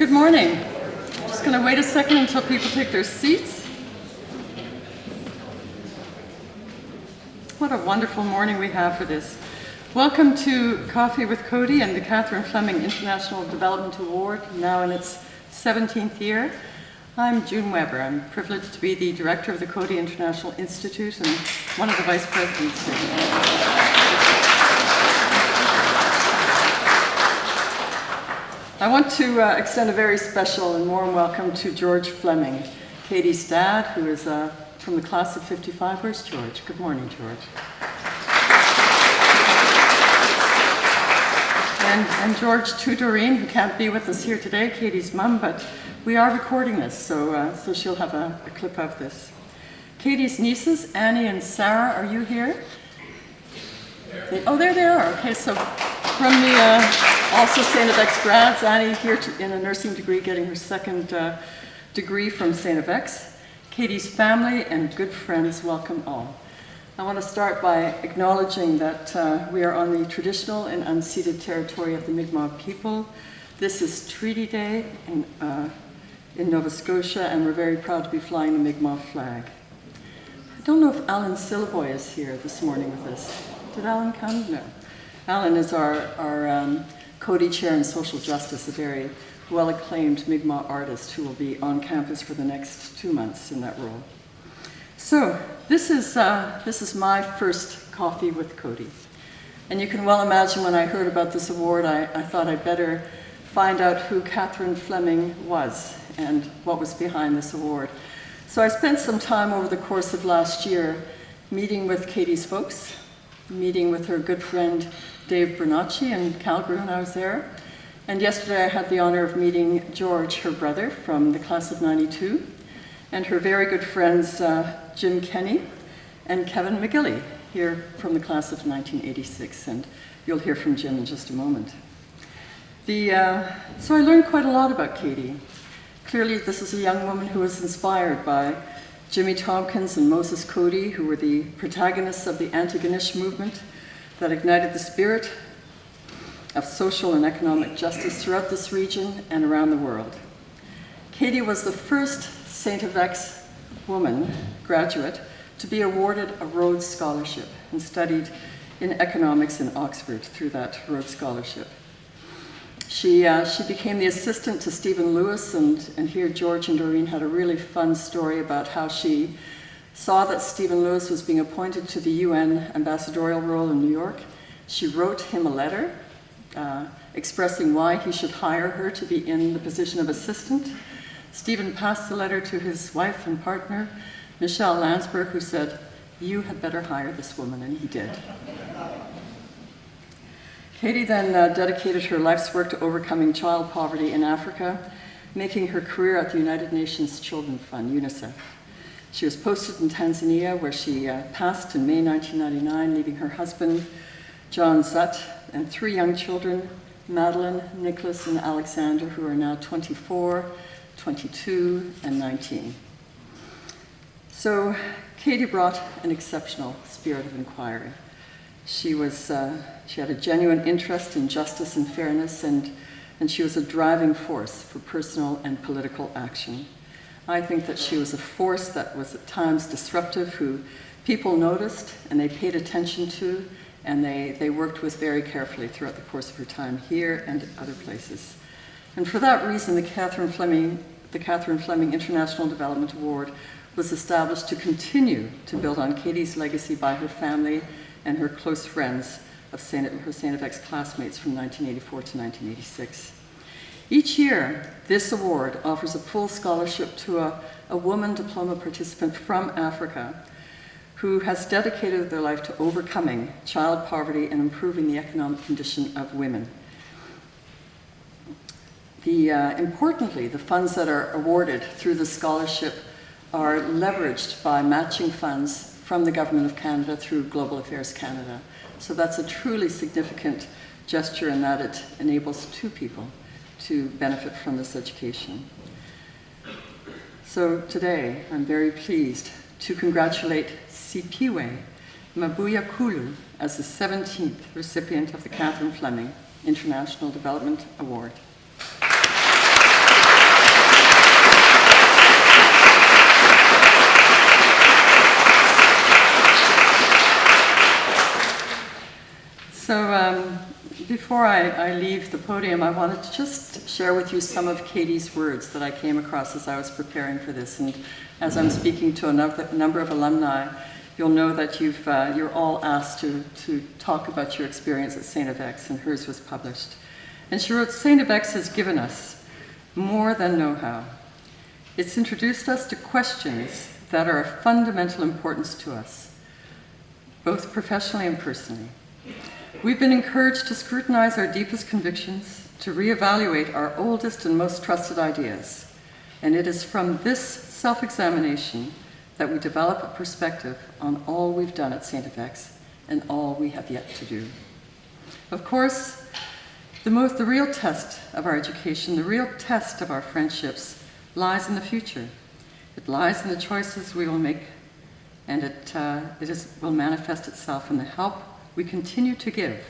Good morning. Just going to wait a second until people take their seats. What a wonderful morning we have for this. Welcome to Coffee with Coady and the Catherine Fleming International Development Award, now in its 17th year. I'm June Weber. I'm privileged to be the director of the Coady International Institute and one of the vice presidents here. I want to uh, extend a very special and warm welcome to George Fleming, Katie's dad, who is uh, from the class of 55. Where's George? Good morning, George. And, and George Tudorine, who can't be with us here today, Katie's mum, but we are recording this, so, uh, so she'll have a, a clip of this. Katie's nieces, Annie and Sarah, are you here? They, oh, there they are. Okay, so from the uh, also St. FX grads, Annie here to, in a nursing degree, getting her second uh, degree from St. FX. Katie's family and good friends, welcome all. I want to start by acknowledging that uh, we are on the traditional and unceded territory of the Mi'kmaq people. This is Treaty Day in, uh, in Nova Scotia, and we're very proud to be flying the Mi'kmaq flag. I don't know if Alan Syliboy is here this morning with us. Did Alan come? No. Alan is our, our um, Coady Chair in Social Justice, a very well-acclaimed Mi'kmaq artist who will be on campus for the next two months in that role. So this is, uh, this is my first coffee with Coady. And you can well imagine when I heard about this award, I, I thought I'd better find out who Catherine Fleming was and what was behind this award. So I spent some time over the course of last year meeting with Katie's folks, meeting with her good friend Dave Bernacci in Calgary when I was there. And yesterday I had the honor of meeting George, her brother, from the class of 92, and her very good friends uh, Jim Kenny and Kevin McGilly, here from the class of 1986, and you'll hear from Jim in just a moment. The, uh, so I learned quite a lot about Katie. Clearly this is a young woman who was inspired by Jimmy Tompkins and Moses Coady, who were the protagonists of the Antigonish movement that ignited the spirit of social and economic justice throughout this region and around the world. Katie was the first St. FX woman graduate to be awarded a Rhodes Scholarship and studied in economics in Oxford through that Rhodes Scholarship. She, uh, she became the assistant to Stephen Lewis, and, and here George and Doreen had a really fun story about how she saw that Stephen Lewis was being appointed to the UN ambassadorial role in New York. She wrote him a letter uh, expressing why he should hire her to be in the position of assistant. Stephen passed the letter to his wife and partner, Michelle Landsberg, who said, you had better hire this woman, and he did. Katie then uh, dedicated her life's work to overcoming child poverty in Africa, making her career at the United Nations Children's Fund, UNICEF. She was posted in Tanzania where she uh, passed in May 1999, leaving her husband, John Zutt, and three young children, Madeline, Nicholas, and Alexander, who are now 24, 22, and 19. So Katie brought an exceptional spirit of inquiry. She, was, uh, she had a genuine interest in justice and fairness, and, and she was a driving force for personal and political action. I think that she was a force that was at times disruptive, who people noticed and they paid attention to, and they, they worked with very carefully throughout the course of her time here and at other places. And for that reason, the Catherine Fleming, the Catherine Fleming International Development Award was established to continue to build on Katie's legacy by her family and her close friends of Saint, her. FX classmates from 1984 to 1986. Each year, this award offers a full scholarship to a, a woman diploma participant from Africa who has dedicated their life to overcoming child poverty and improving the economic condition of women. The, uh, importantly, the funds that are awarded through the scholarship are leveraged by matching funds from the Government of Canada through Global Affairs Canada. So that's a truly significant gesture in that it enables two people to benefit from this education. So today, I'm very pleased to congratulate Sipiwe Mabuya Kulu as the 17th recipient of the Catherine Fleming International Development Award. Before I, I leave the podium, I wanted to just share with you some of Katie's words that I came across as I was preparing for this. And as I'm speaking to a number, of alumni, you'll know that you've, uh, you're all asked to, to talk about your experience at St. FX, and hers was published. And she wrote, St. FX has given us more than know-how. It's introduced us to questions that are of fundamental importance to us, both professionally and personally. We've been encouraged to scrutinize our deepest convictions, to reevaluate our oldest and most trusted ideas. And it is from this self-examination that we develop a perspective on all we've done at St. FX and all we have yet to do. Of course, the, most, the real test of our education, the real test of our friendships, lies in the future. It lies in the choices we will make, and it, uh, it is, will manifest itself in the help we continue to give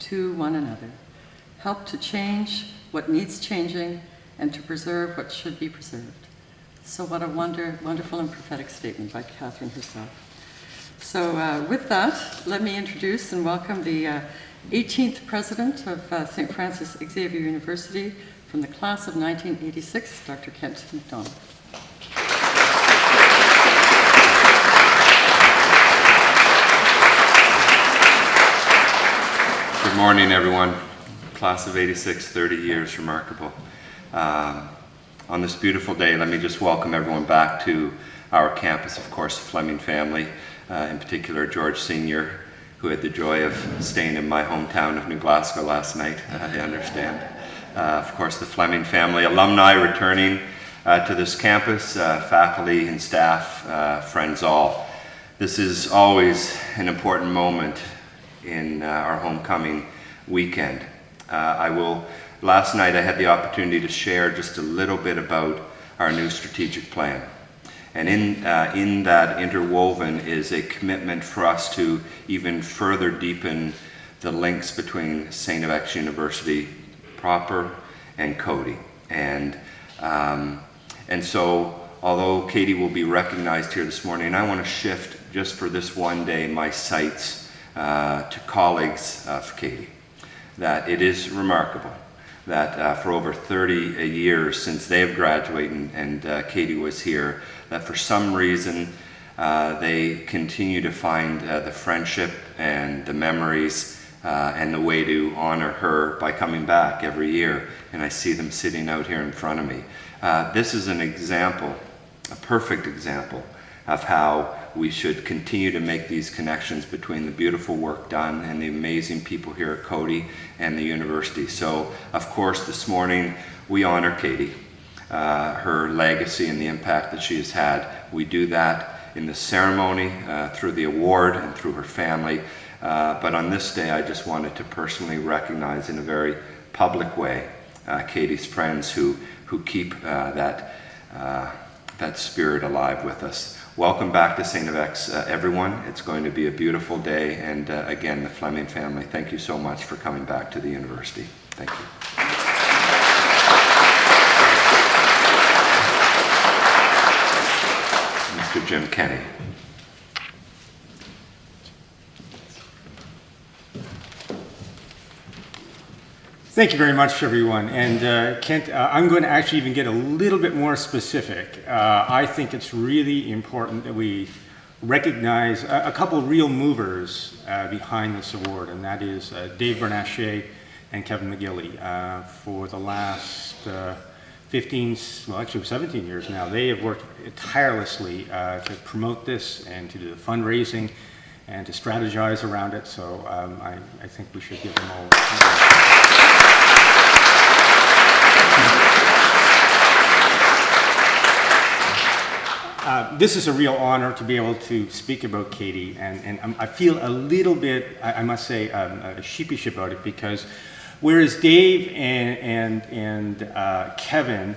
to one another. Help to change what needs changing and to preserve what should be preserved. So what a wonder, wonderful and prophetic statement by Catherine herself. So uh, with that, let me introduce and welcome the uh, 18th president of uh, St. Francis Xavier University from the class of 1986, Dr. Kent MacDonald. Good morning, everyone. Class of 86, 30 years, remarkable. Um, on this beautiful day, let me just welcome everyone back to our campus, of course, the Fleming family, uh, in particular George Sr., who had the joy of staying in my hometown of New Glasgow last night, I understand. Uh, of course, the Fleming family, alumni returning uh, to this campus, uh, faculty and staff, uh, friends all. This is always an important moment in uh, our homecoming weekend. Uh, I will, last night I had the opportunity to share just a little bit about our new strategic plan. And in, uh, in that interwoven is a commitment for us to even further deepen the links between St. FX University proper and Coady. And, um, and so, although Katie will be recognized here this morning, I want to shift just for this one day my sights uh, to colleagues of Katie that it is remarkable that uh, for over 30 years since they've graduated and, uh, Katie was here, that for some reason uh, they continue to find uh, the friendship and the memories uh, and the way to honor her by coming back every year. And I see them sitting out here in front of me. this is an example, a perfect example of how we should continue to make these connections between the beautiful work done and the amazing people here at Coady and the university. So, of course, this morning we honor Katie, uh, her legacy and the impact that she has had. We do that in the ceremony, uh, through the award, and through her family. Uh, but on this day, I just wanted to personally recognize in a very public way uh, Katie's friends who, who keep uh, that, uh, that spirit alive with us. Welcome back to St. FX, uh, everyone. It's going to be a beautiful day. And uh, again, the Fleming family, thank you so much for coming back to the university. Thank you. Mr. Jim Kenny. Thank you very much, everyone. And uh, Kent, uh, I'm going to actually even get a little bit more specific. Uh, I think it's really important that we recognize a, a couple real movers uh, behind this award, and that is uh, Dave Bernachet and Kevin McGilly. Uh, for the last 15, well, actually 17 years now, they have worked tirelessly to promote this and to do the fundraising and to strategize around it. So um, I, I, think we should give them all. Uh, this is a real honor to be able to speak about Katie, and, and I feel a little bit, I, I must say, um, uh, sheepish about it because whereas Dave and, and, and uh, Kevin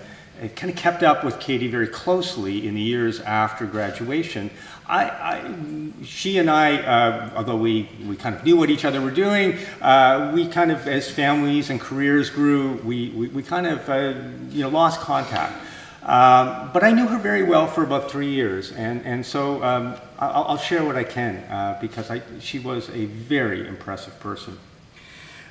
kind of kept up with Katie very closely in the years after graduation, I, I, she and I, uh, although we, we kind of knew what each other were doing, uh, we kind of, as families and careers grew, we, we, we kind of, uh, you know, lost contact. Um, but I knew her very well for about three years, and, and so um, I'll, I'll, share what I can uh, because I, she was a very impressive person.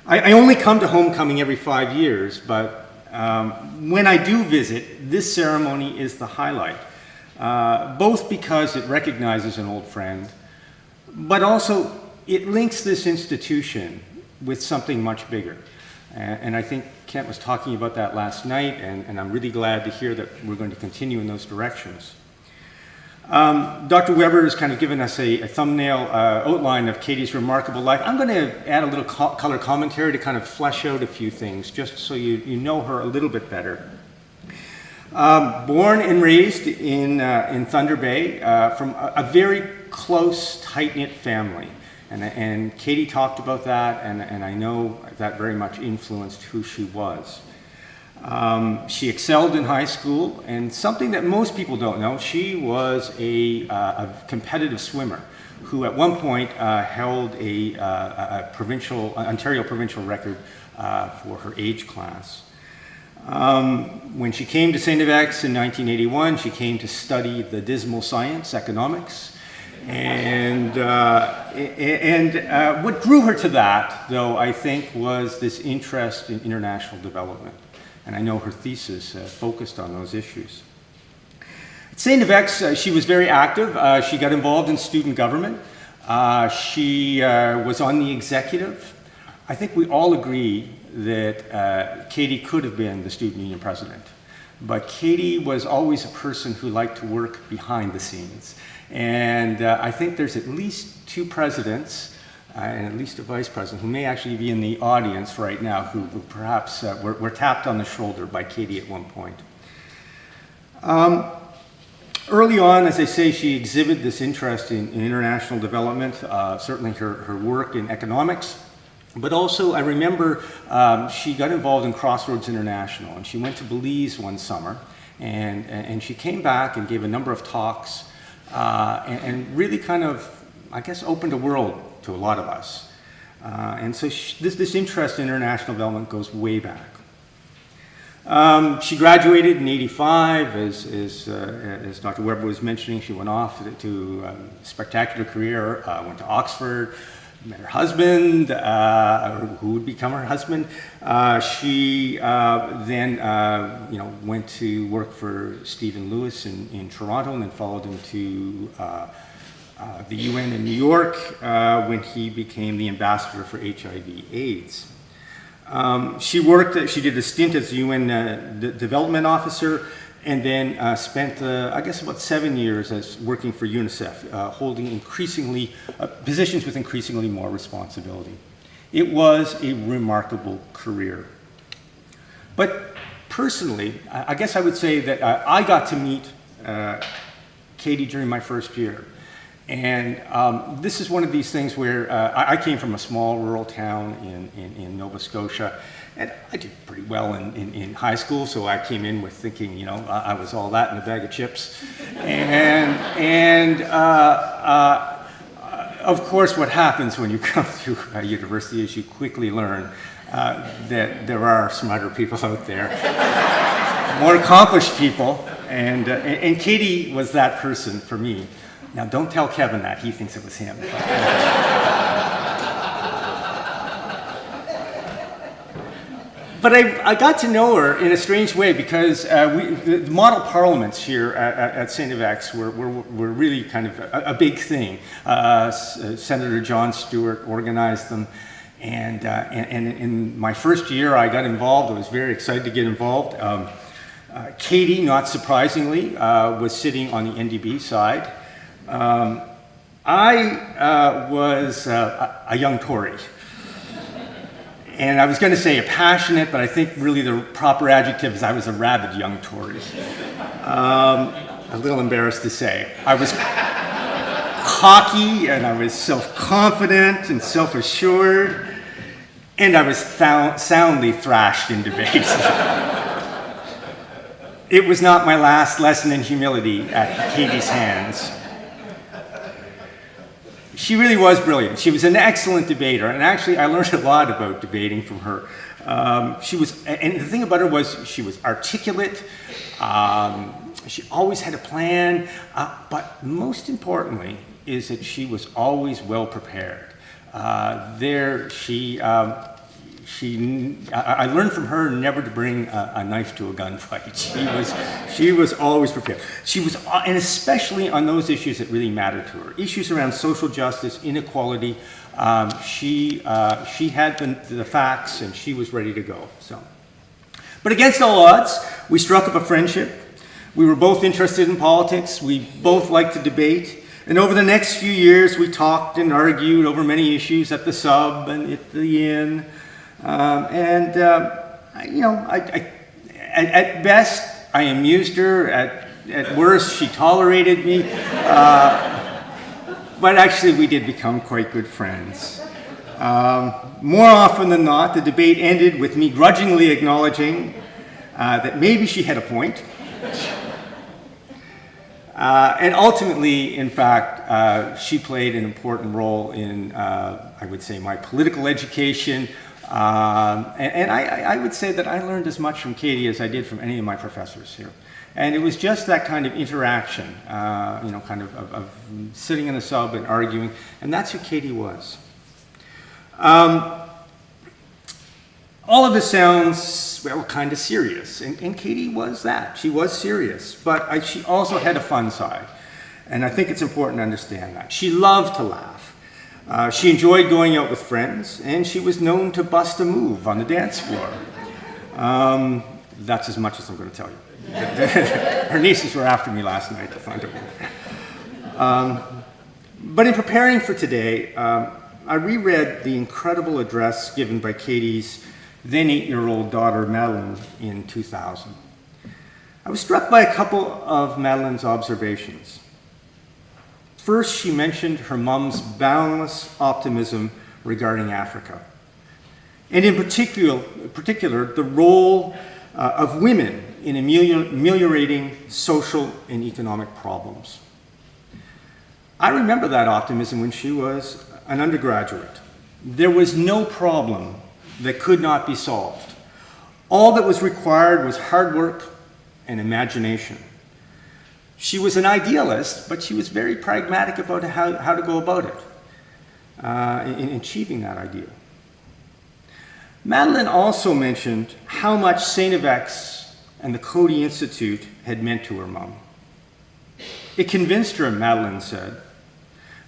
I, I only come to homecoming every five years, but um, when I do visit, this ceremony is the highlight. Uh, both because it recognizes an old friend, but also it links this institution with something much bigger. And, and I think Kent was talking about that last night, and, and I'm really glad to hear that we're going to continue in those directions. Um, Dr. Weber has kind of given us a, a thumbnail uh, outline of Katie's remarkable life. I'm going to add a little co color commentary to kind of flesh out a few things, just so you, you know her a little bit better. Um, born and raised in, uh, in Thunder Bay uh, from a, a, very close, tight-knit family. And, and Katie talked about that, and, and I know that very much influenced who she was. Um, she excelled in high school, and something that most people don't know, she was a, uh, a competitive swimmer who at one point uh, held a, uh, a provincial, Ontario provincial record uh, for her age class. Um, when she came to St. FX in 1981, she came to study the dismal science, economics. And, uh, and uh, what drew her to that, though, I think, was this interest in international development. And I know her thesis uh, focused on those issues. At St. FX, uh, she was very active. Uh, she got involved in student government. Uh, she was on the executive. I think we all agree that uh, Katie could have been the student union president. But Katie was always a person who liked to work behind the scenes. And uh, I think there's at least two presidents uh, and at least a vice president who may actually be in the audience right now who, who perhaps uh, were, were, tapped on the shoulder by Katie at one point. Um, early on, as I say, she exhibited this interest in, in international development, uh, certainly her, her work in economics, but also, I remember um, she got involved in Crossroads International, and she went to Belize one summer, and, and she came back and gave a number of talks, uh, and, and, really kind of, I guess, opened a world to a lot of us. Uh, and so she, this, this interest in international development goes way back. Um, she graduated in 85, as, as, uh, as, Dr. Weber was mentioning, she went off to, to um, a spectacular career, uh, went to Oxford, met her husband, uh, who would become her husband. Uh, she uh, then, uh, you know, went to work for Stephen Lewis in, in Toronto and then followed him to uh, uh, the UN in New York when he became the ambassador for HIV AIDS. Um, she worked, she did a stint as UN development officer and then uh, spent, uh, I guess, about seven years as working for UNICEF, uh, holding increasingly uh, positions with increasingly more responsibility. It was a remarkable career. But personally, I guess I would say that uh, I got to meet uh, Katie during my first year. And um, this is one of these things where I, I, came from a small rural town in, in, in Nova Scotia, and I did pretty well in, in, in, high school, so I came in with thinking, you know, I, I was all that in a bag of chips. And, and uh, uh, of course, what happens when you come to a university is you quickly learn uh, that there are smarter people out there, more accomplished people, and, uh, and Katie was that person for me. Now, don't tell Kevin that, he thinks it was him. but I, I, got to know her in a strange way because uh, we, the model parliaments here at, at St. FX were, were, were, really kind of a, a big thing. Uh, uh, Senator John Stewart organized them. And, uh, and, and, in my first year, I got involved. I was very excited to get involved. Um, uh, Katie, not surprisingly, uh, was sitting on the NDP side. Um, I was a young Tory. And I was going to say a passionate, but I think really the proper adjective is I was a rabid young Tory. Um, a little embarrassed to say. I was cocky and I was self-confident and self-assured, and I was soundly thrashed in debates. it was not my last lesson in humility at Katie's hands she really was brilliant. She was an excellent debater, and actually I learned a lot about debating from her. Um, she was, and the thing about her was she was articulate, um, she always had a plan, uh, but most importantly is that she was always well prepared. Uh, there, she, um, she, I, I learned from her never to bring a, a knife to a gunfight. She was, she was always prepared. She was, uh, and especially on those issues that really mattered to her, issues around social justice, inequality. Um, she, uh, she had the, the facts, and she was ready to go. So, but against all odds, we struck up a friendship. We were both interested in politics. We both liked to debate. And over the next few years, we talked and argued over many issues at the sub and at the inn. Um, and, uh, you know, I, I, at, at best, I amused her. At, at worst, she tolerated me. Uh, but actually, we did become quite good friends. Um, more often than not, the debate ended with me grudgingly acknowledging uh, that maybe she had a point. Uh, and ultimately, in fact, uh, she played an important role in, uh, I would say, my political education. Um, and and I, I would say that I learned as much from Katie as I did from any of my professors here. And it was just that kind of interaction, uh, you know, kind of, of, of sitting in the sub and arguing. And that's who Katie was. Um, all of this sounds, well, kind of serious. And, and Katie was that. She was serious. But I, she also had a fun side. And I think it's important to understand that. She loved to laugh. Uh, she enjoyed going out with friends, and she was known to bust a move on the dance floor. Um, that's as much as I'm going to tell you. Her nieces were after me last night to find out. Um, but in preparing for today, um, I reread the incredible address given by Katie's then eight-year-old daughter, Madeline, in 2000. I was struck by a couple of Madeline's observations. First, she mentioned her mom's boundless optimism regarding Africa, and in particular, particular the role uh, of women in ameliorating social and economic problems. I remember that optimism when she was an undergraduate. There was no problem that could not be solved. All that was required was hard work and imagination. She was an idealist, but she was very pragmatic about how, how to go about it uh, in, in achieving that ideal. Madeline also mentioned how much. FX and the Coady Institute had meant to her mom. It convinced her, Madeline said,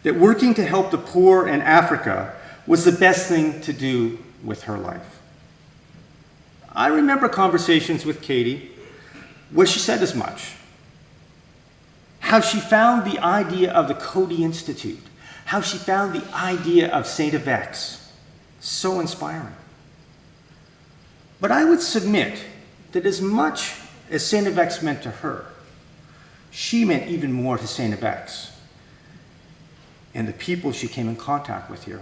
that working to help the poor in Africa was the best thing to do with her life. I remember conversations with Katie where she said as much. How she found the idea of the Coady Institute, how she found the idea of St. FX so inspiring. But I would submit that as much as St. FX meant to her, she meant even more to St. FX and the people she came in contact with here.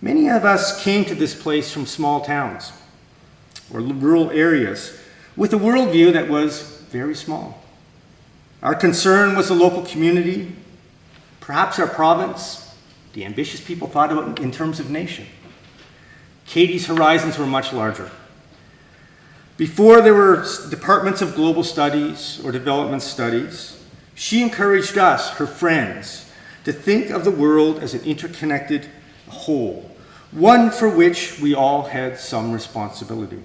Many of us came to this place from small towns or rural areas with a worldview that was very small. Our concern was the local community, perhaps our province, the ambitious people thought about in terms of nation. Katie's horizons were much larger. Before there were departments of global studies or development studies, she encouraged us, her friends, to think of the world as an interconnected whole, one for which we all had some responsibility.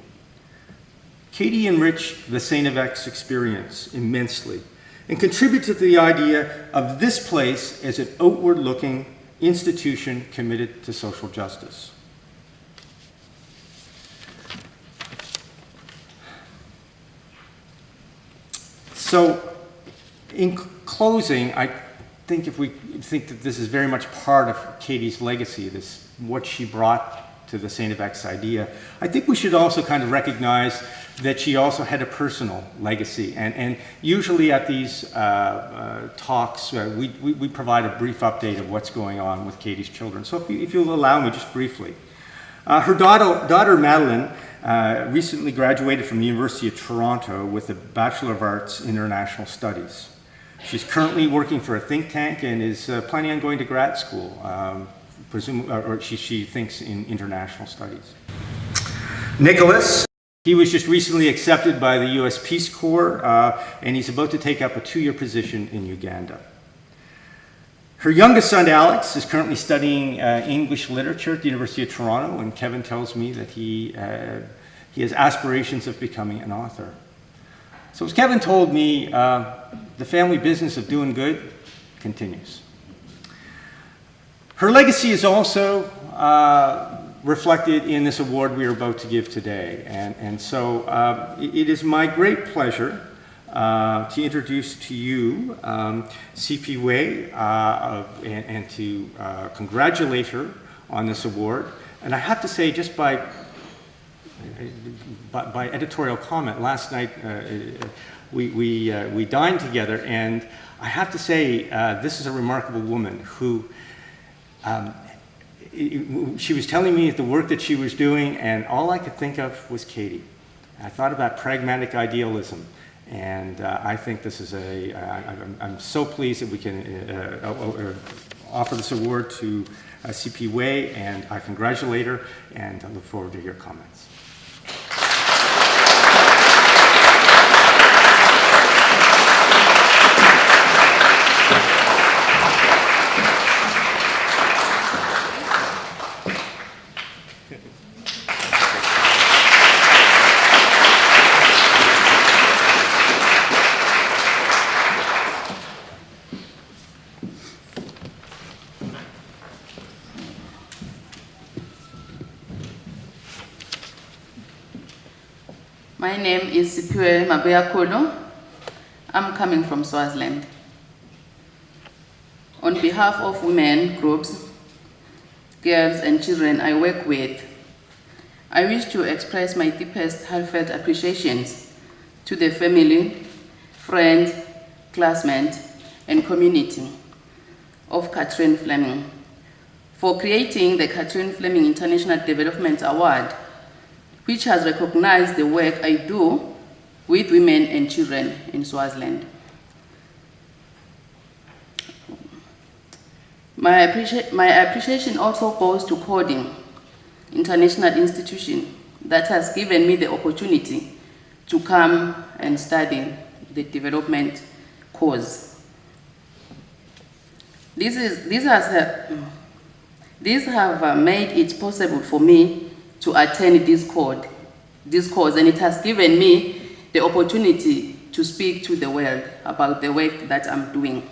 Katie enriched the. FX experience immensely and contributed to the idea of this place as an outward-looking institution committed to social justice. So, in closing, I think if we think that this is very much part of Katie's legacy, this what she brought to the Saint FX idea, I think we should also kind of recognize that she also had a personal legacy. And, and usually at these uh, uh, talks, uh, we, we, we provide a brief update of what's going on with Katie's children. So if, you, you'll allow me just briefly. Uh, her daughter, daughter Madeline uh, recently graduated from the University of Toronto with a Bachelor of Arts in International Studies. She's currently working for a think tank and is uh, planning on going to grad school, um, presume, or, she, she thinks in international studies. Nicholas. He was just recently accepted by the U.S. Peace Corps, uh, and he's about to take up a two-year position in Uganda. Her youngest son, Alex, is currently studying uh, English literature at the University of Toronto, and Kevin tells me that he, uh, he has aspirations of becoming an author. So, as Kevin told me, uh, the family business of doing good continues. Her legacy is also uh, reflected in this award we are about to give today. And, and so uh, it is my great pleasure uh, to introduce to you um, Sipiwe uh, of- and, and to uh, congratulate her on this award. And I have to say, just by by, by editorial comment, last night uh, we, we, we dined together, and I have to say, this is a remarkable woman who um, she was telling me the work that she was doing, and all I could think of was Katie. I thought about pragmatic idealism, and uh, I think this is a. I, I'm, so pleased that we can uh, uh, uh, offer this award to uh, Sipiwe, and I congratulate her, and I look forward to your comments. My name is Sipiwe I'm coming from Swaziland. On behalf of women groups, girls and children I work with, I wish to express my deepest heartfelt appreciations to the family, friends, classmates, and community of Catherine Fleming for creating the Catherine Fleming International Development Award which has recognized the work I do with women and children in Swaziland. My, appreci- my appreciation also goes to Coding, international institution that has given me the opportunity to come and study the development course. This, is, this has, these have uh, made it possible for me to attend this course, this course, and it has given me the opportunity to speak to the world about the work that I'm doing.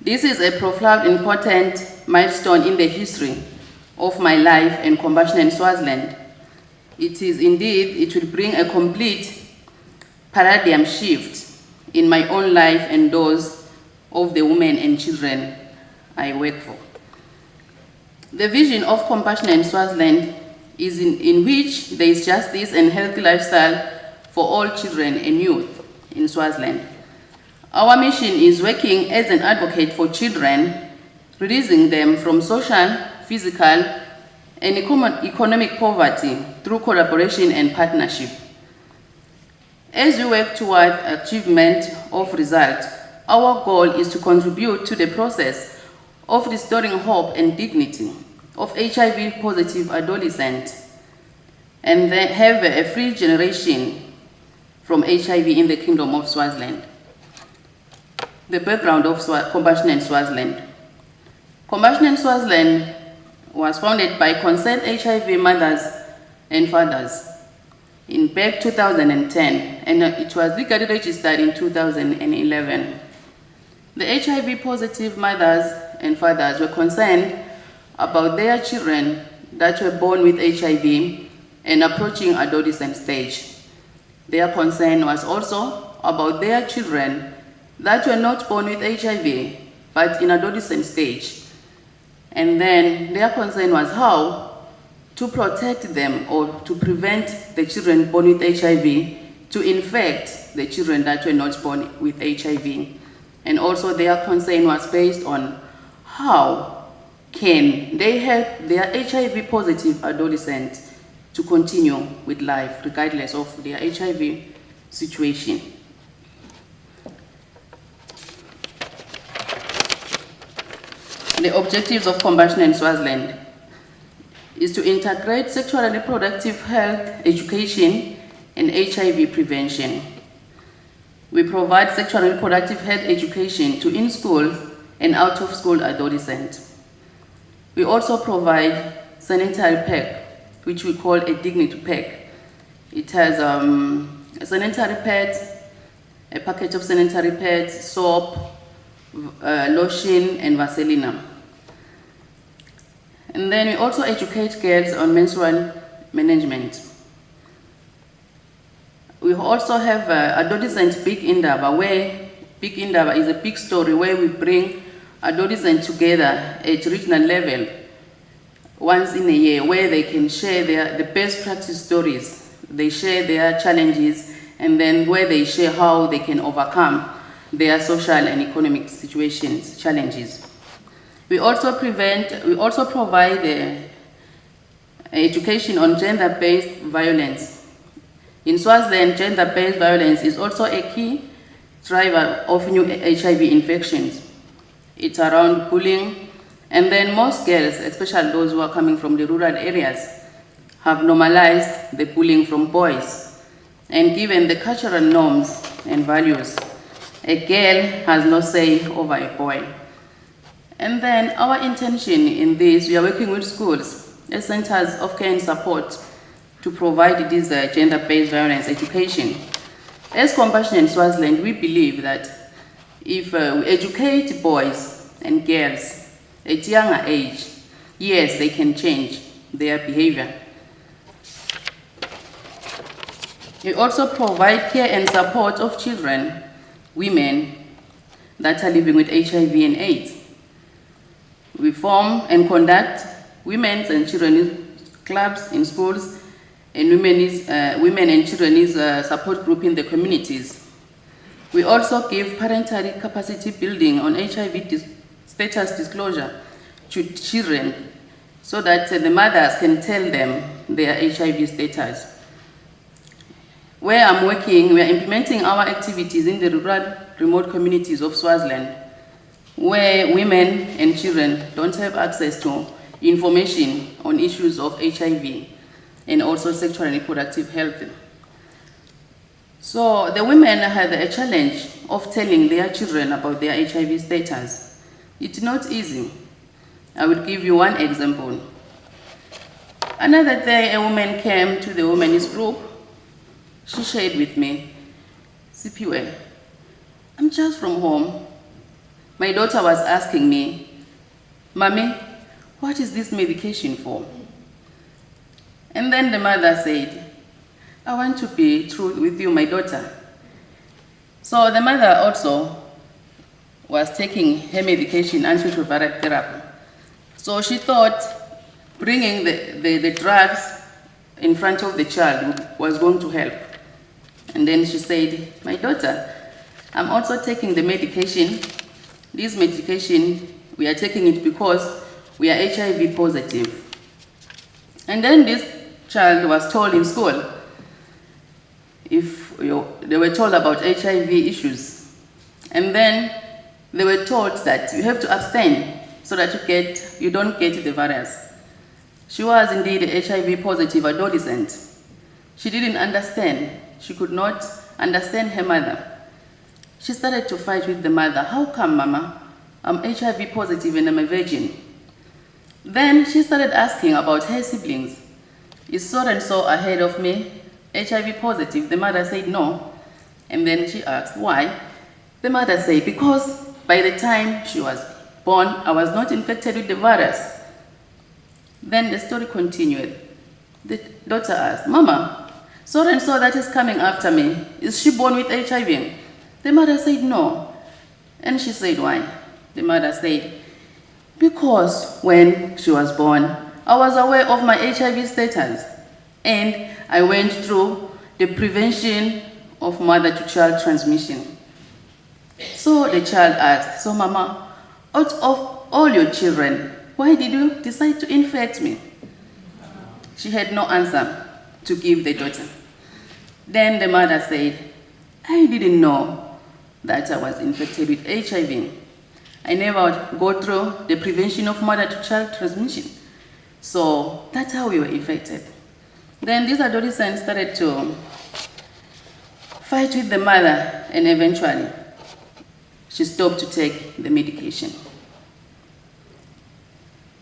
This is a profound important milestone in the history of my life and Compassion in Swaziland. It is indeed, it will bring a complete paradigm shift in my own life and those of the women and children I work for. The vision of Compassion in Swaziland is in, in which there is justice and healthy lifestyle for all children and youth in Swaziland. Our mission is working as an advocate for children, releasing them from social, physical, and economic poverty through collaboration and partnership. As we work toward achievement of results, our goal is to contribute to the process of restoring hope and dignity of HIV positive adolescents and then have a free generation from HIV in the Kingdom of Swaziland. The background of Swa- in Swaziland. Compassion in Swaziland was founded by concerned HIV mothers and fathers in back 2010 and it was legally registered in 2011. The HIV positive mothers and fathers were concerned about their children that were born with HIV and approaching adolescent stage. Their concern was also about their children that were not born with HIV but in adolescent stage. And then their concern was how to protect them or to prevent the children born with HIV to infect the children that were not born with HIV. And also their concern was based on how can they help their HIV positive adolescent to continue with life regardless of their HIV situation. The objectives of Compassion in Swaziland is to integrate sexual and reproductive health education and HIV prevention. We provide sexual and reproductive health education to in-school and out-of-school adolescents. We also provide sanitary pack, which we call a dignity pack. It has um, a sanitary pads, a package of sanitary pads, soap, uh, lotion, and Vaseline. And then we also educate girls on menstrual management. We also have uh, adolescent Big Indaba, where Big Indaba is a big story where we bring adolescents together at regional level once in a year, where they can share their, the best practice stories. They share their challenges, and then where they share how they can overcome their social and economic situations, challenges. We also prevent, we also provide uh, education on gender-based violence. In Swaziland, gender-based violence is also a key driver of new HIV infections. It's around bullying, and then most girls, especially those who are coming from the rural areas, have normalized the bullying from boys. And given the cultural norms and values, a girl has no say over a boy. And then our intention in this, we are working with schools, as centers of care and support to provide this uh, gender-based violence education. As Compassion in Swaziland, we believe that if uh, we educate boys and girls at younger age, yes, they can change their behavior. We also provide care and support of children, women that are living with HIV and AIDS. We form and conduct women's and children's clubs in schools and women's, uh, women and children's uh, support group in the communities. We also give parental capacity building on HIV dis status disclosure to children so that uh, the mothers can tell them their HIV status. Where I'm working, we are implementing our activities in the rural remote communities of Swaziland, where women and children don't have access to information on issues of HIV and also sexual and reproductive health. So the women had a challenge of telling their children about their HIV status. It's not easy. I will give you one example. Another day, a woman came to the women's group. She shared with me, Sipiwe, I'm just from home. My daughter was asking me, Mommy, what is this medication for? And then the mother said, I want to be true with you, my daughter. So the mother also was taking her medication, antiretroviral therapy. So she thought bringing the, the, the drugs in front of the child was going to help. And then she said, my daughter, I'm also taking the medication. This medication, we are taking it because we are HIV positive. And then this child was told in school, if they were told about HIV issues, and then they were told that you have to abstain so that you, get, you don't get the virus. She was indeed HIV positive adolescent. She didn't understand. She could not understand her mother. She started to fight with the mother. How come, mama? I'm HIV positive and I'm a virgin. Then she started asking about her siblings. Is so and so ahead of me? HIV positive? The mother said no. And then she asked why. The mother said because by the time she was born, I was not infected with the virus. Then the story continued. The daughter asked, Mama, so and so that is coming after me, is she born with HIV? The mother said no. And she said, why? The mother said, because when she was born, I was aware of my HIV status and I went through the prevention of mother-to-child transmission. So the child asked, so mama, out of all your children, why did you decide to infect me? She had no answer to give the daughter. Then the mother said, I didn't know that I was infected with HIV. I never go through the prevention of mother-to-child transmission. So that's how we were infected. Then these adolescents started to fight with the mother, and eventually she stopped to take the medication.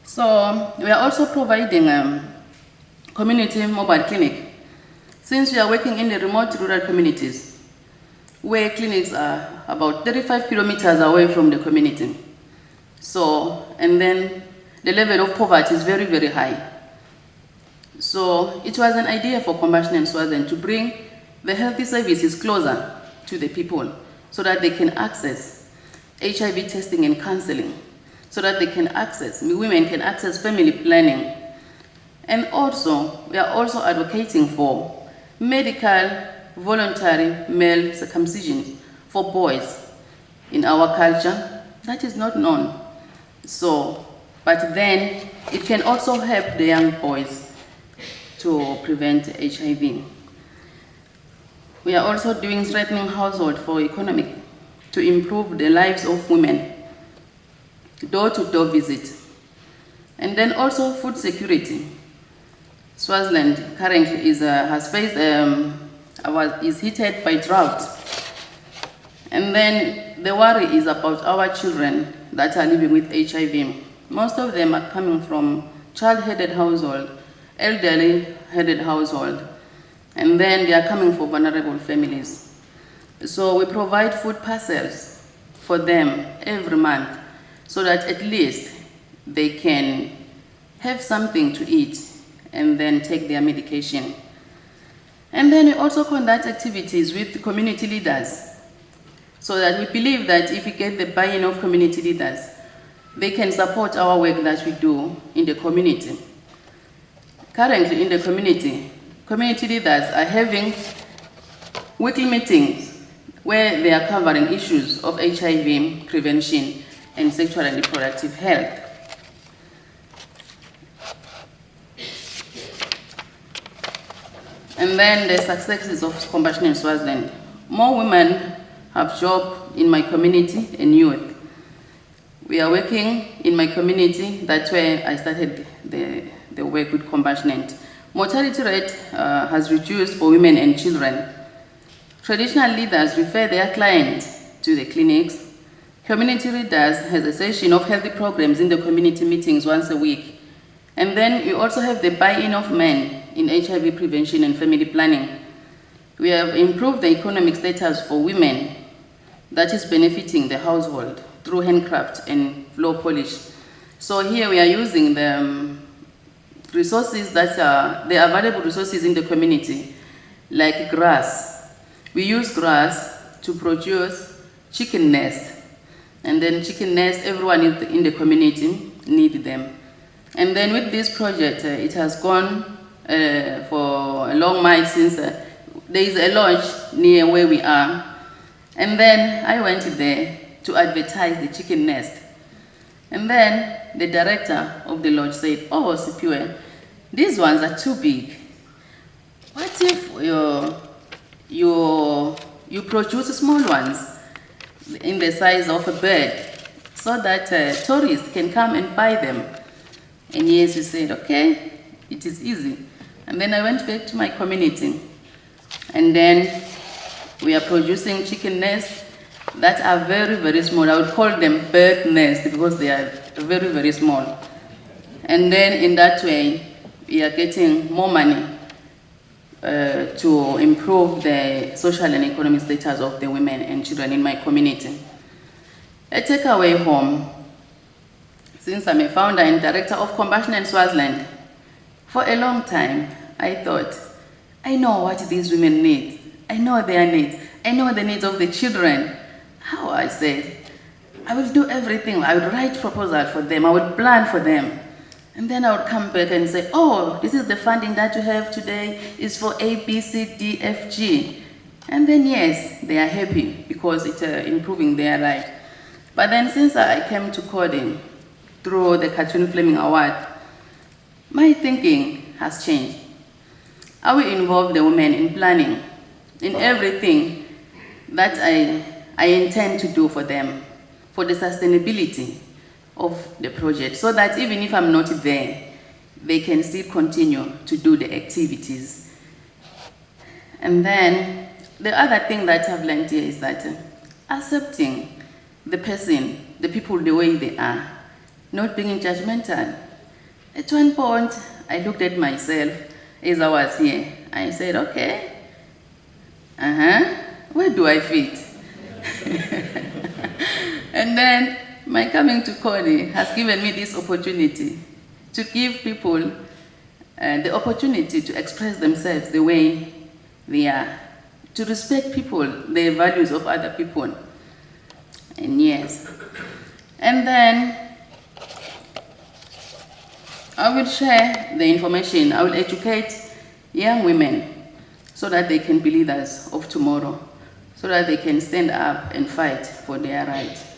So we are also providing um, community mobile clinic. Since we are working in the remote rural communities, where clinics are about 35 kilometers away from the community. So, and then the level of poverty is very, very high. So it was an idea for Compassion and Swaziland to bring the healthy services closer to the people so that they can access HIV testing and counseling, so that they can access, women can access family planning. And also, we are also advocating for medical voluntary male circumcision for boys in our culture. That is not known. So, but then it can also help the young boys to prevent HIV. We are also doing strengthening household for economic to improve the lives of women, door-to-door visit, and then also food security. Swaziland currently is, uh, has faced, um, is hit by drought. And then the worry is about our children that are living with HIV. Most of them are coming from child-headed household, elderly-headed household, and then they are coming for vulnerable families. So we provide food parcels for them every month so that at least they can have something to eat and then take their medication. And then we also conduct activities with community leaders so that we believe that if we get the buy-in of community leaders, they can support our work that we do in the community. Currently in the community, community leaders are having weekly meetings where they are covering issues of HIV prevention and sexual and reproductive health. And then the successes of Compassion in Swaziland. More women have jobs in my community and youth. We are working in my community, that's where I started the, the work with Compassionate. Mortality rate uh, has reduced for women and children. Traditional leaders refer their clients to the clinics. Community leaders has a session of healthy programs in the community meetings once a week. And then we also have the buy-in of men in HIV prevention and family planning. We have improved the economic status for women that is benefiting the household through handcraft and floor polish. So here we are using the um, resources that are, the available resources in the community, like grass. We use grass to produce chicken nest. And then chicken nest, everyone in the, in the community need them. And then with this project, uh, it has gone uh, for a long mile since uh, there is a lodge near where we are. And then I went there to advertise the chicken nest. And then the director of the lodge said, oh, Sipiwe, these ones are too big. What if you, you, you produce small ones in the size of a bird so that uh, tourists can come and buy them? And yes, he said, okay, it is easy. And then I went back to my community. And then we are producing chicken nests that are very, very small. I would call them bird nests because they are very, very small. And then in that way, we are getting more money uh, to improve the social and economic status of the women and children in my community. A takeaway home, since I'm a founder and director of Compassion in Swaziland, for a long time, I thought, I know what these women need. I know their needs. I know the needs of the children. How I said, I will do everything. I would write proposal for them. I would plan for them. And then I would come back and say, oh, this is the funding that you have today is for A, B, C, D, F, G. And then yes, they are happy because it's uh, improving their life. But then since I came to Coady through the Catherine Fleming Award, my thinking has changed. I will involve the women in planning, in everything that I, I intend to do for them, for the sustainability of the project, so that even if I'm not there, they can still continue to do the activities. And then the other thing that I've learned here is that uh, accepting the person, the people the way they are, not being judgmental. At one point, I looked at myself as I was here. I said, okay, uh huh, where do I fit? and then my coming to Coady has given me this opportunity to give people uh, the opportunity to express themselves the way they are, to respect people, the values of other people. And yes. And then I will share the information, I will educate young women so that they can be leaders of tomorrow, so that they can stand up and fight for their rights.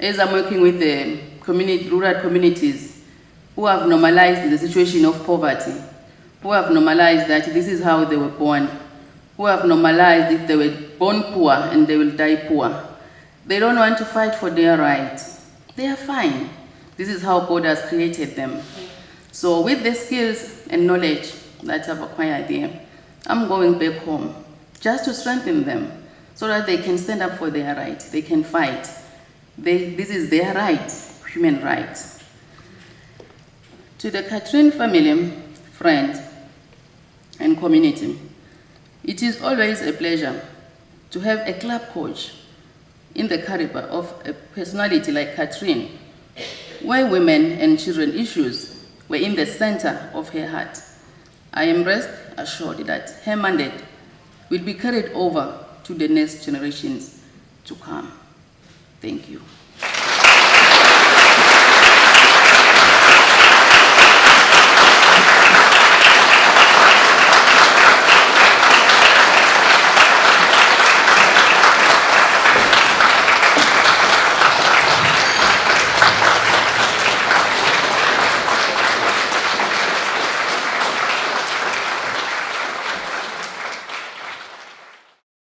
As I'm working with the community, rural communities who have normalized the situation of poverty, who have normalized that this is how they were born, who have normalized if they were born poor and they will die poor. They don't want to fight for their rights. They are fine. This is how God has created them. So with the skills and knowledge that I've acquired here, I'm going back home just to strengthen them so that they can stand up for their right, They can fight. They, this is their right, human rights. To the Catherine family, friends, and community, it is always a pleasure to have a club coach in the caliber of a personality like Catherine, where women and children issues were in the center of her heart. I am rest assured that her mandate will be carried over to the next generations to come. Thank you.